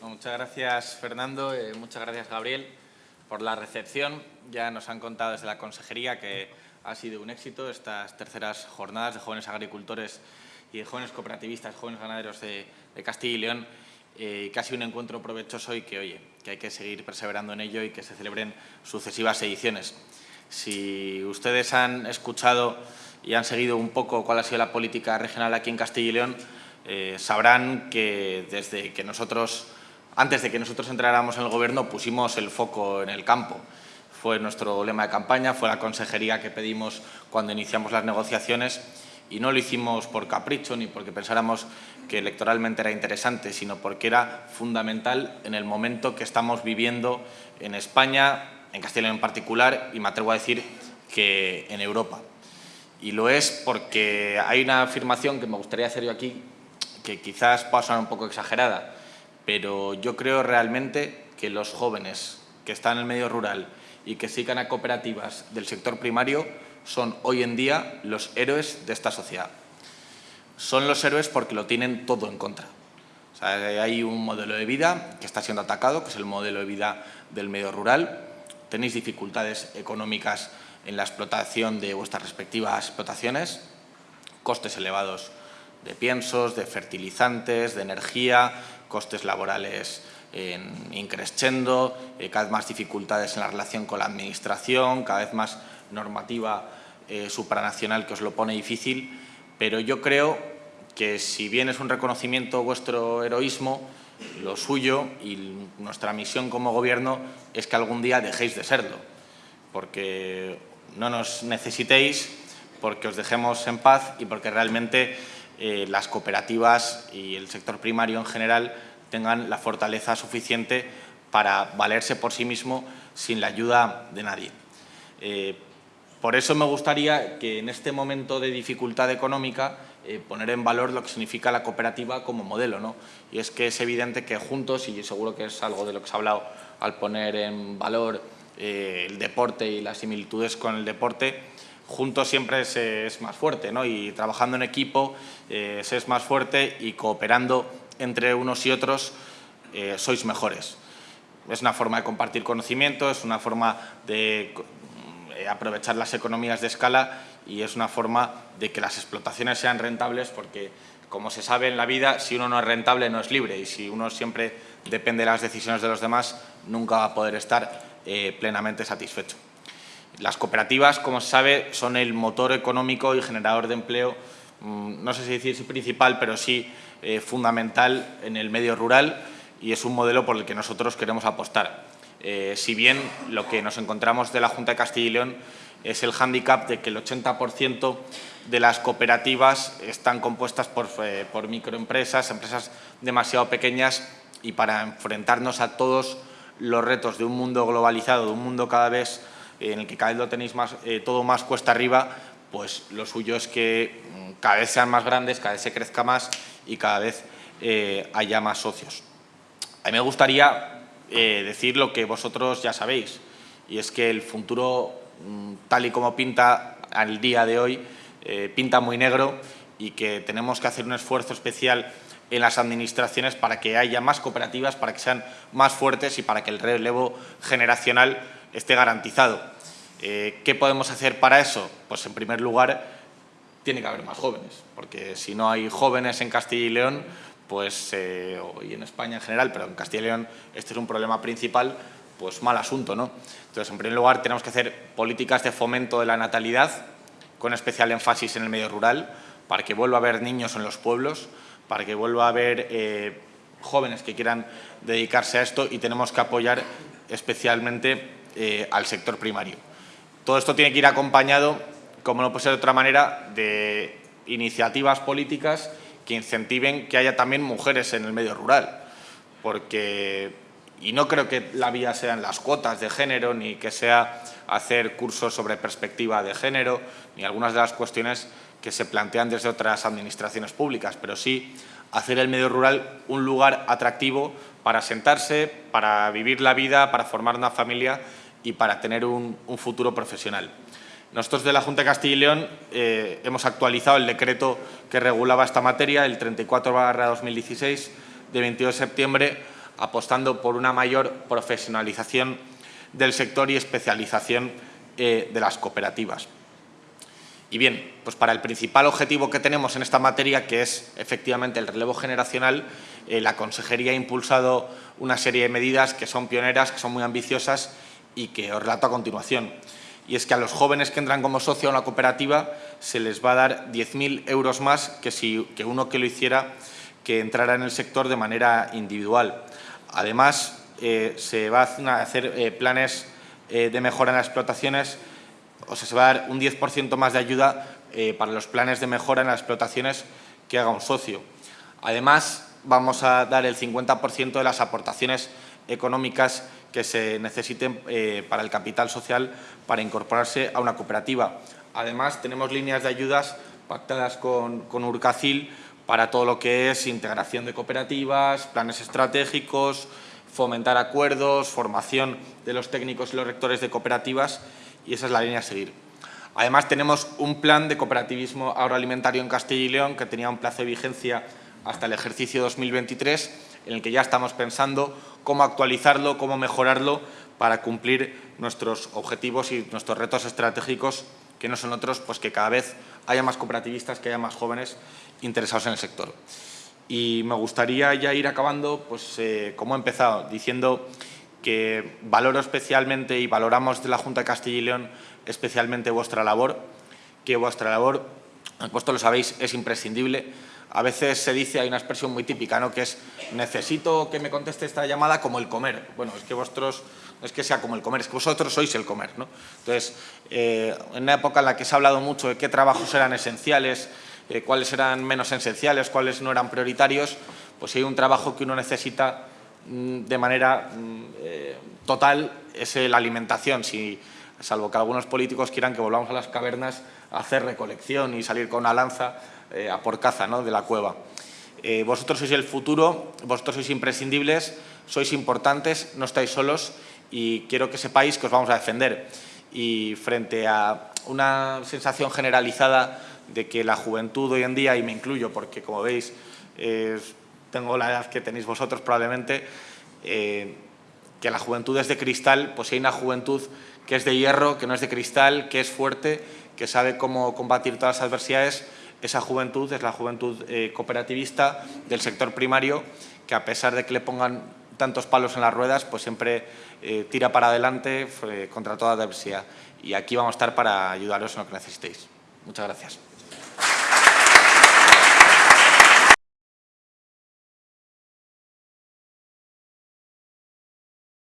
Muchas gracias, Fernando. Eh, muchas gracias, Gabriel, por la recepción. Ya nos han contado desde la consejería que ha sido un éxito estas terceras jornadas de jóvenes agricultores y de jóvenes cooperativistas, jóvenes ganaderos de, Castilla y León, eh, sido un encuentro provechoso y que, oye, que hay que seguir perseverando en ello y que se celebren sucesivas ediciones. Si ustedes han escuchado y han seguido un poco cuál ha sido la política regional aquí en Castilla y León, eh, sabrán que desde que nosotros, antes de que nosotros entráramos en el Gobierno, pusimos el foco en el campo. Fue nuestro lema de campaña, fue la consejería que pedimos cuando iniciamos las negociaciones y no lo hicimos por capricho ni porque pensáramos que electoralmente era interesante, sino porque era fundamental en el momento que estamos viviendo en España, en Castilla en particular, y me atrevo a decir que en Europa. Y lo es porque hay una afirmación que me gustaría hacer yo aquí, que quizás pueda sonar un poco exagerada, pero yo creo realmente que los jóvenes que están en el medio rural y que sigan a cooperativas del sector primario son hoy en día los héroes de esta sociedad. Son los héroes porque lo tienen todo en contra. hay un modelo de vida que está siendo atacado, que es el modelo de vida del medio rural. Tenéis dificultades económicas en la explotación de vuestras respectivas explotaciones, costes elevados de piensos, de fertilizantes, de energía, costes laborales en increscendo, eh, cada vez más dificultades en la relación con la administración, cada vez más normativa eh, supranacional que os lo pone difícil, pero yo creo que si bien es un reconocimiento vuestro heroísmo, lo suyo y nuestra misión como Gobierno es que algún día dejéis de serlo, porque no nos necesitéis, porque os dejemos en paz y porque realmente eh, las cooperativas y el sector primario en general tengan la fortaleza suficiente para valerse por sí mismo sin la ayuda de nadie. Eh, por eso me gustaría que en este momento de dificultad económica eh, poner en valor lo que significa la cooperativa como modelo. ¿no? Y es que es evidente que juntos, y seguro que es algo de lo que se ha hablado al poner en valor el deporte y las similitudes con el deporte, juntos siempre es más fuerte ¿no? y trabajando en equipo eh, es más fuerte y cooperando entre unos y otros sois mejores. Es una forma de compartir conocimiento, es una forma de eh, aprovechar las economías de escala y es una forma de que las explotaciones sean rentables porque, como se sabe en la vida, si uno no es rentable no es libre y si uno siempre depende de las decisiones de los demás, nunca va a poder estar eh, plenamente satisfecho. Las cooperativas, como se sabe, son el motor económico y generador de empleo, mm, no sé si decir principal, pero sí eh, fundamental en el medio rural y es un modelo por el que nosotros queremos apostar. Eh, si bien lo que nos encontramos de la Junta de Castilla y León es el hándicap de que el 80% de las cooperativas están compuestas eh, por, microempresas, empresas demasiado pequeñas y para enfrentarnos a todos los retos de un mundo globalizado, de un mundo cada vez en el que cada vez lo tenéis más, eh, todo más cuesta arriba, pues lo suyo es que mm, cada vez sean más grandes, cada vez se crezca más y cada vez haya más socios. A mí me gustaría eh, decir lo que vosotros ya sabéis, y es que el futuro, mm, tal y como pinta al día de hoy, eh, pinta muy negro y que tenemos que hacer un esfuerzo especial en las administraciones para que haya más cooperativas, para que sean más fuertes y para que el relevo generacional esté garantizado. Eh, ¿Qué podemos hacer para eso? Pues en primer lugar tiene que haber más jóvenes, porque si no hay jóvenes en Castilla y León, pues, eh, y en España en general, pero en Castilla y León este es un problema principal, pues mal asunto. ¿no? Entonces, en primer lugar, tenemos que hacer políticas de fomento de la natalidad, con especial énfasis en el medio rural, para que vuelva a haber niños en los pueblos, para que vuelva a haber eh, jóvenes que quieran dedicarse a esto y tenemos que apoyar especialmente eh, al sector primario. Todo esto tiene que ir acompañado, como no puede ser de otra manera, de iniciativas políticas que incentiven que haya también mujeres en el medio rural, porque, y no creo que la vía sean las cuotas de género, ni que sea hacer cursos sobre perspectiva de género, ni algunas de las cuestiones que se plantean desde otras administraciones públicas, pero sí hacer el medio rural un lugar atractivo para sentarse, para vivir la vida, para formar una familia y para tener un, futuro profesional. Nosotros de la Junta de Castilla y León eh, hemos actualizado el decreto que regulaba esta materia, el 34-2016, de 22 de septiembre, apostando por una mayor profesionalización del sector y especialización eh, de las cooperativas. Y bien, pues para el principal objetivo que tenemos en esta materia, que es efectivamente el relevo generacional, eh, la Consejería ha impulsado una serie de medidas que son pioneras, que son muy ambiciosas y que os relato a continuación. Y es que a los jóvenes que entran como socio a una cooperativa se les va a dar 10.000 euros más que, si, que uno que lo hiciera que entrara en el sector de manera individual. Además, eh, se va a hacer eh, planes de mejora en las explotaciones o sea, se va a dar un 10% más de ayuda eh, para los planes de mejora en las explotaciones que haga un socio. Además, vamos a dar el 50% de las aportaciones económicas que se necesiten eh, para el capital social para incorporarse a una cooperativa. Además, tenemos líneas de ayudas pactadas con, con Urcacil para todo lo que es integración de cooperativas, planes estratégicos, fomentar acuerdos, formación de los técnicos y los rectores de cooperativas y esa es la línea a seguir. Además, tenemos un plan de cooperativismo agroalimentario en Castilla y León que tenía un plazo de vigencia hasta el ejercicio 2023, en el que ya estamos pensando cómo actualizarlo, cómo mejorarlo para cumplir nuestros objetivos y nuestros retos estratégicos, que no son otros, pues que cada vez haya más cooperativistas, que haya más jóvenes interesados en el sector. Y me gustaría ya ir acabando, pues eh, como he empezado, diciendo que valoro especialmente y valoramos de la Junta de Castilla y León especialmente vuestra labor, que vuestra labor, vosotros lo sabéis, es imprescindible. A veces se dice, hay una expresión muy típica, ¿no? que es necesito que me conteste esta llamada como el comer. Bueno, es que vosotros no es que sea como el comer, es que vosotros sois el comer. ¿no? Entonces, eh, en una época en la que se ha hablado mucho de qué trabajos eran esenciales, eh, cuáles eran menos esenciales, cuáles no eran prioritarios, pues si hay un trabajo que uno necesita Mm, de manera mm, eh, total es la alimentación, si, salvo que algunos políticos quieran que volvamos a las cavernas a hacer recolección y salir con una lanza eh, a por caza ¿no? de la cueva. Eh, vosotros sois el futuro, vosotros sois imprescindibles, sois importantes, no estáis solos y quiero que sepáis que os vamos a defender. Y frente a una sensación generalizada de que la juventud hoy en día, y me incluyo porque como veis tengo la edad que tenéis vosotros probablemente, eh, que la juventud es de cristal, pues hay una juventud que es de hierro, que no es de cristal, que es fuerte, que sabe cómo combatir todas las adversidades, esa juventud es la juventud eh, cooperativista del sector primario, que a pesar de que le pongan tantos palos en las ruedas, pues siempre eh, tira para adelante contra toda adversidad. Y aquí vamos a estar para ayudaros en lo que necesitéis. Muchas gracias.